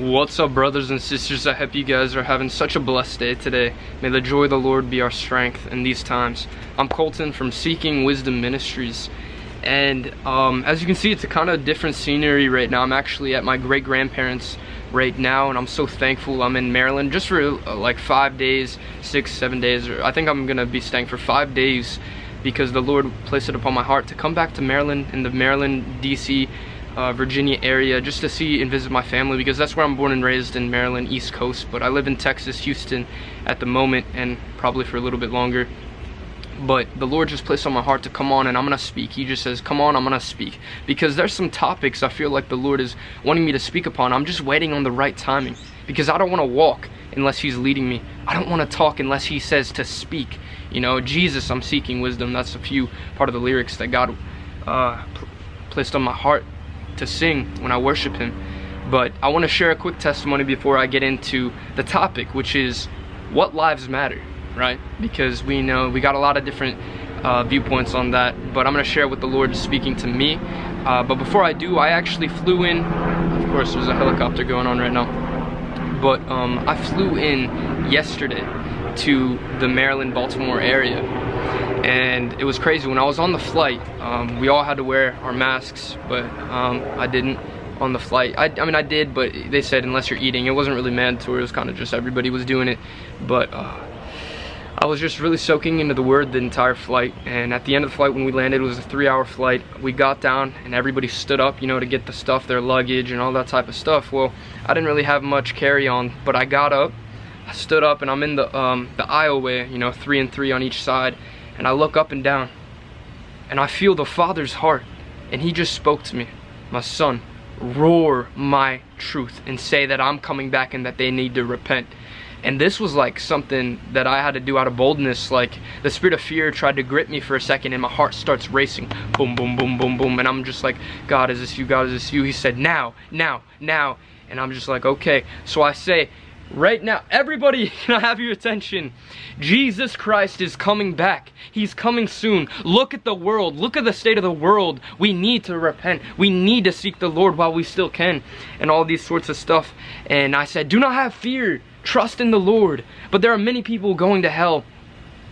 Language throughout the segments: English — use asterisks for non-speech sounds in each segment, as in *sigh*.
What's up brothers and sisters? I hope you guys are having such a blessed day today. May the joy of the Lord be our strength in these times. I'm Colton from Seeking Wisdom Ministries and um, as you can see it's a kind of different scenery right now. I'm actually at my great grandparents right now and I'm so thankful I'm in Maryland just for uh, like five days, six, seven days. I think I'm gonna be staying for five days because the Lord placed it upon my heart to come back to Maryland in the Maryland, DC uh, Virginia area just to see and visit my family because that's where I'm born and raised in Maryland, East Coast. But I live in Texas, Houston at the moment and probably for a little bit longer. But the Lord just placed on my heart to come on and I'm gonna speak. He just says, come on, I'm gonna speak. Because there's some topics I feel like the Lord is wanting me to speak upon. I'm just waiting on the right timing because I don't wanna walk unless he's leading me. I don't wanna talk unless he says to speak. You know, Jesus, I'm seeking wisdom. That's a few part of the lyrics that God uh, placed on my heart to sing when I worship him. But I want to share a quick testimony before I get into the topic, which is what lives matter, right? Because we know we got a lot of different uh, viewpoints on that, but I'm going to share what the Lord is speaking to me. Uh, but before I do, I actually flew in. Of course, there's a helicopter going on right now. But um, I flew in yesterday to the Maryland-Baltimore area and it was crazy. When I was on the flight um, we all had to wear our masks but um, I didn't on the flight. I, I, mean I did but they said unless you're eating it wasn't really mandatory. It was kind of just everybody was doing it. But uh, I was just really soaking into the word the entire flight. And at the end of the flight when we landed it was a three hour flight. We got down and everybody stood up you know to get the stuff their luggage and all that type of stuff. Well I didn't really have much carry on but I got up I stood up and I'm in the um, the aisleway you know three and three on each side and I look up and down and I feel the Father's heart and he just spoke to me. My son, roar my truth and say that I'm coming back and that they need to repent. And this was like something that I had to do out of boldness. Like the spirit of fear tried to grip me for a second and my heart starts racing. Boom, boom, boom, boom, boom. And I'm just like, God, is this you? God, is this you? He said, now, now, now. And I'm just like, okay. So I say, right now. Everybody, *laughs* can I have your attention? Jesus Christ is coming back. He's coming soon. Look at the world. Look at the state of the world. We need to repent. We need to seek the Lord while we still can. And all these sorts of stuff. And I said, do not have fear. Trust in the Lord. But there are many people going to hell.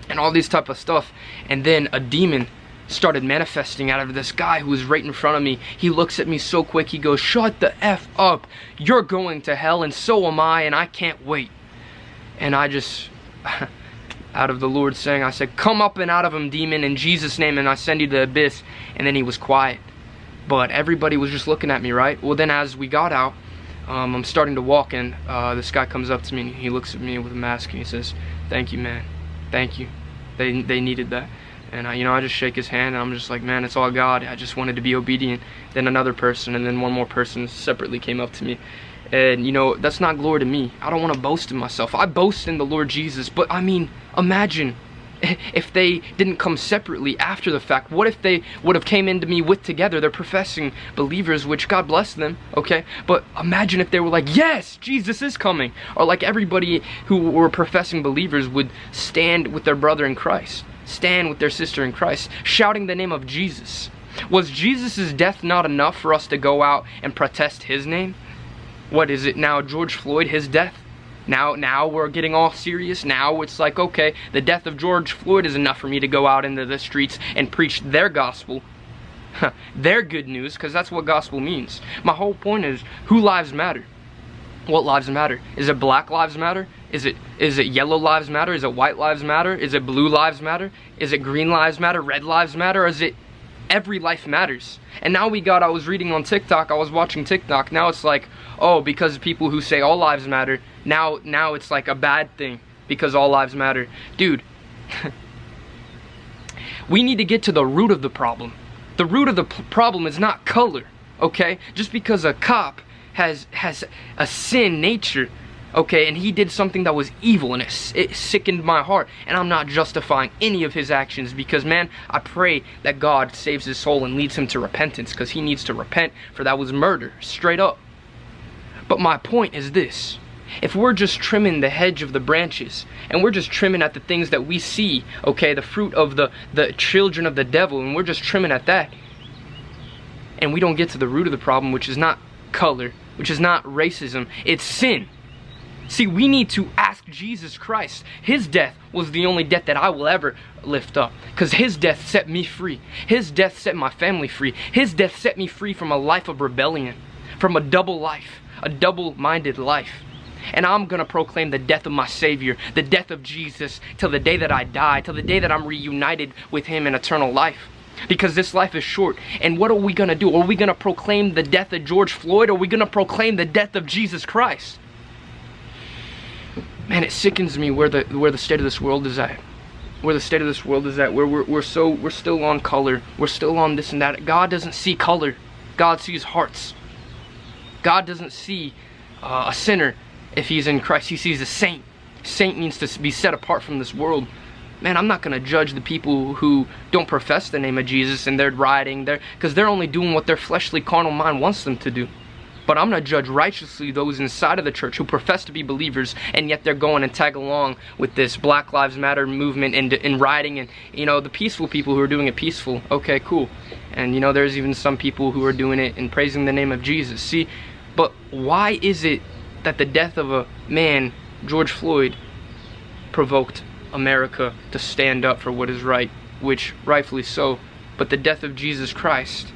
And all these type of stuff. And then a demon started manifesting out of this guy who was right in front of me. He looks at me so quick, he goes, shut the F up. You're going to hell and so am I and I can't wait. And I just, *laughs* out of the Lord saying, I said, come up and out of him, demon, in Jesus' name, and I send you to the abyss. And then he was quiet. But everybody was just looking at me, right? Well, then as we got out, um, I'm starting to walk and uh, this guy comes up to me and he looks at me with a mask and he says, thank you, man. Thank you. They, they needed that. And I, you know, I just shake his hand and I'm just like, man, it's all God. I just wanted to be obedient. Then another person and then one more person separately came up to me. And you know, that's not glory to me. I don't want to boast in myself. I boast in the Lord Jesus. But I mean, imagine if they didn't come separately after the fact what if they would have came into me with together they're professing believers which god bless them okay but imagine if they were like yes jesus is coming or like everybody who were professing believers would stand with their brother in christ stand with their sister in Christ, shouting the name of Jesus. Was Jesus' death not enough for us to go out and protest his name? What is it now, George Floyd, his death? Now, now we're getting all serious. Now it's like, okay, the death of George Floyd is enough for me to go out into the streets and preach their gospel. *laughs* their good news, because that's what gospel means. My whole point is, who lives matter? What lives matter? Is it black lives matter? Is it is it yellow lives matter? Is it white lives matter? Is it blue lives matter? Is it green lives matter? Red lives matter? Or is it every life matters? And now we got I was reading on TikTok, I was watching TikTok. Now it's like, oh, because people who say all lives matter, now now it's like a bad thing because all lives matter. Dude, *laughs* we need to get to the root of the problem. The root of the problem is not color, okay? Just because a cop has has a sin nature okay, and he did something that was evil and it, it, sickened my heart. And I'm not justifying any of his actions because, man, I pray that God saves his soul and leads him to repentance because he needs to repent for that was murder, straight up. But my point is this. If we're just trimming the hedge of the branches and we're just trimming at the things that we see, okay, the fruit of the, the children of the devil, and we're just trimming at that, and we don't get to the root of the problem, which is not color, which is not racism, it's sin. See, we need to ask Jesus Christ. His death was the only death that I will ever lift up. Because his death set me free. His death set my family free. His death set me free from a life of rebellion, from a double life, a double minded life. And I'm going to proclaim the death of my Savior, the death of Jesus, till the day that I die, till the day that I'm reunited with Him in eternal life. Because this life is short. And what are we going to do? Are we going to proclaim the death of George Floyd? Are we going to proclaim the death of Jesus Christ? Man, it sickens me where the where the state of this world is at. Where the state of this world is at. Where we're, we're so we're still on color. We're still on this and that. God doesn't see color. God sees hearts. God doesn't see uh, a sinner if he's in Christ. He sees a saint. Saint means to be set apart from this world. Man, I'm not going to judge the people who don't profess the name of Jesus and they're rioting there because they're only doing what their fleshly carnal mind wants them to do. But I'm to judge righteously those inside of the church who profess to be believers and yet they're going and tag along with this Black Lives Matter movement and, and rioting and, you know, the peaceful people who are doing it peaceful. Okay, cool. And, you know, there's even some people who are doing it and praising the name of Jesus. See, but why is it that the death of a man, George Floyd, provoked America to stand up for what is right, which rightfully so. But the death of Jesus Christ,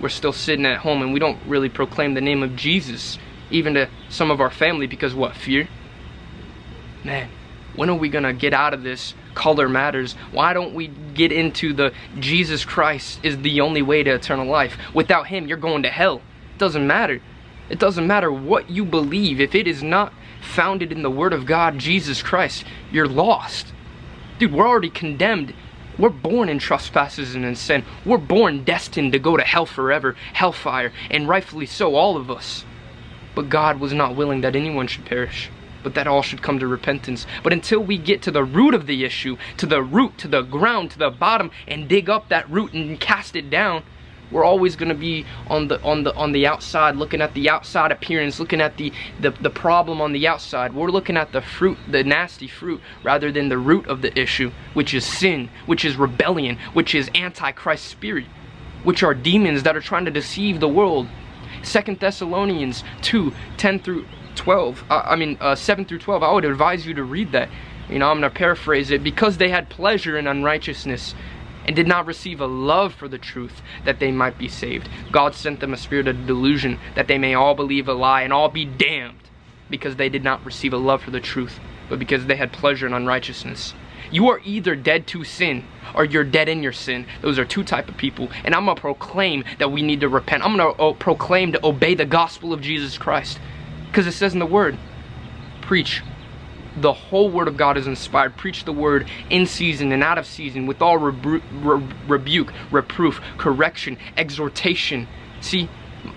we're still sitting at home and we don't really proclaim the name of Jesus, even to some of our family, because what, fear? Man, when are we gonna get out of this color matters? Why don't we get into the Jesus Christ is the only way to eternal life? Without him, you're going to hell. It doesn't matter. It doesn't matter what you believe. If it is not founded in the Word of God, Jesus Christ, you're lost. Dude, we're already condemned. We're born in trespasses and in sin. We're born destined to go to hell forever, hellfire, and rightfully so, all of us. But God was not willing that anyone should perish, but that all should come to repentance. But until we get to the root of the issue, to the root, to the ground, to the bottom, and dig up that root and cast it down, we're always going to be on the on the on the outside looking at the outside appearance looking at the, the the problem on the outside. We're looking at the fruit the nasty fruit rather than the root of the issue which is sin which is rebellion which is antichrist spirit which are demons that are trying to deceive the world. Second thessalonians 2 10 through 12 uh, i mean uh, 7 through 12 i would advise you to read that. You know i'm gonna paraphrase it. Because they had pleasure in unrighteousness and did not receive a love for the truth that they might be saved. God sent them a spirit of delusion that they may all believe a lie and all be damned because they did not receive a love for the truth, but because they had pleasure in unrighteousness. You are either dead to sin or you're dead in your sin. Those are two type of people. And I'm going to proclaim that we need to repent. I'm going to uh, proclaim to obey the gospel of Jesus Christ. Because it says in the word, preach the whole word of God is inspired. Preach the word in season and out of season with all rebu re rebuke, reproof, correction, exhortation. See,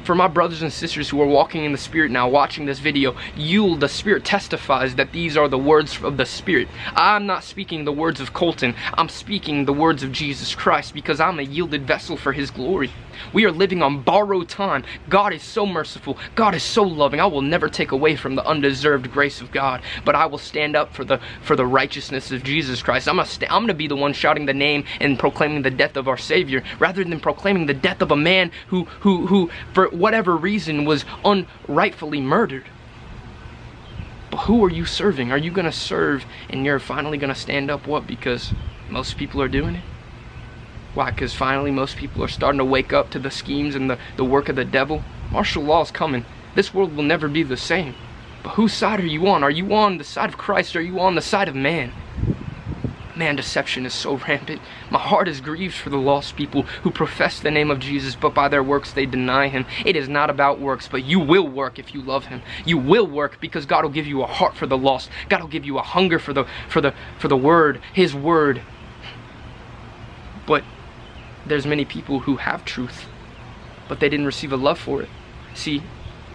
for my brothers and sisters who are walking in the Spirit now, watching this video, you, the Spirit testifies that these are the words of the Spirit. I'm not speaking the words of Colton. I'm speaking the words of Jesus Christ because I'm a yielded vessel for His glory. We are living on borrowed time. God is so merciful. God is so loving. I will never take away from the undeserved grace of God, but I will stand up for the for the righteousness of Jesus Christ. I'm gonna I'm gonna be the one shouting the name and proclaiming the death of our Savior rather than proclaiming the death of a man who who who for whatever reason was unrightfully murdered. But who are you serving? Are you gonna serve and you're finally gonna stand up what because most people are doing it? Why? Because finally most people are starting to wake up to the schemes and the, the work of the devil. Martial law is coming. This world will never be the same. But whose side are you on? Are you on the side of Christ or are you on the side of man? Man, deception is so rampant. My heart is grieved for the lost people who profess the name of Jesus, but by their works they deny him. It is not about works, but you will work if you love him. You will work because God will give you a heart for the lost. God will give you a hunger for the for the for the word, his word. But there's many people who have truth, but they didn't receive a love for it. See,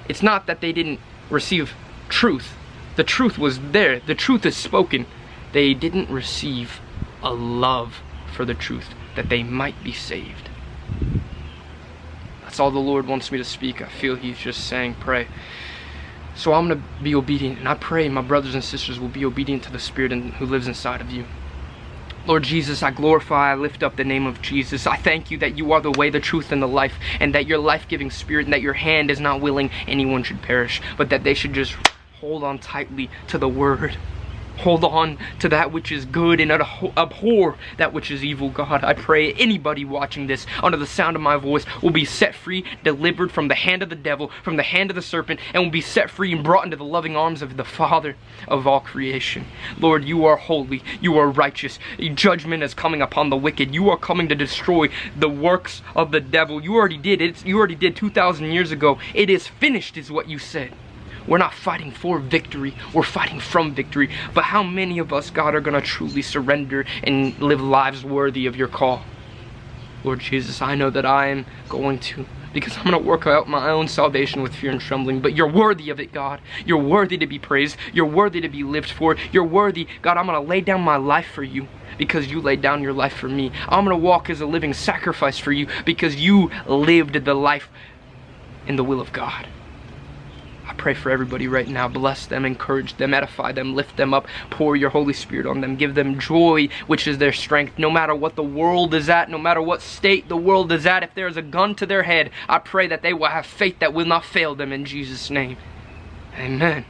it's not that they didn't receive truth. The truth was there. The truth is spoken. They didn't receive a love for the truth that they might be saved. That's all the Lord wants me to speak. I feel He's just saying, pray. So I'm going to be obedient, and I pray my brothers and sisters will be obedient to the Spirit and who lives inside of you. Lord Jesus, I glorify, I lift up the name of Jesus. I thank you that you are the way, the truth, and the life, and that your life giving spirit, and that your hand is not willing anyone should perish, but that they should just hold on tightly to the word. Hold on to that which is good and abhor that which is evil, God. I pray anybody watching this under the sound of my voice will be set free, delivered from the hand of the devil, from the hand of the serpent, and will be set free and brought into the loving arms of the Father of all creation. Lord, you are holy. You are righteous. Judgment is coming upon the wicked. You are coming to destroy the works of the devil. You already did it. You already did 2,000 years ago. It is finished, is what you said. We're not fighting for victory, we're fighting from victory. But how many of us, God, are going to truly surrender and live lives worthy of your call? Lord Jesus, I know that I am going to because I'm going to work out my own salvation with fear and trembling. But you're worthy of it, God. You're worthy to be praised. You're worthy to be lived for. You're worthy. God, I'm going to lay down my life for you because you laid down your life for me. I'm going to walk as a living sacrifice for you because you lived the life in the will of God. I pray for everybody right now. Bless them, encourage them, edify them, lift them up, pour your Holy Spirit on them. Give them joy, which is their strength. No matter what the world is at, no matter what state the world is at, if there is a gun to their head, I pray that they will have faith that will not fail them in Jesus' name. Amen.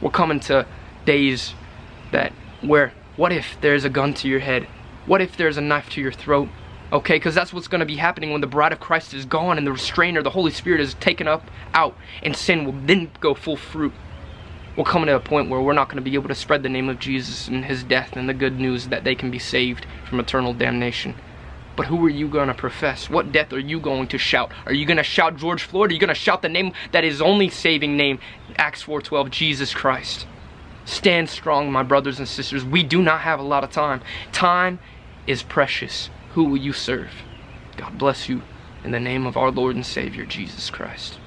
We're coming to days that where, what if there's a gun to your head? What if there's a knife to your throat? Okay, because that's what's going to be happening when the bride of Christ is gone and the restrainer, the Holy Spirit, is taken up out, and sin will then go full fruit. We're coming to a point where we're not going to be able to spread the name of Jesus and his death and the good news that they can be saved from eternal damnation. But who are you going to profess? What death are you going to shout? Are you going to shout George Floyd? Are you going to shout the name that is only saving name, Acts 4.12, Jesus Christ? Stand strong, my brothers and sisters. We do not have a lot of time. Time is precious who will you serve? God bless you in the name of our Lord and Savior, Jesus Christ.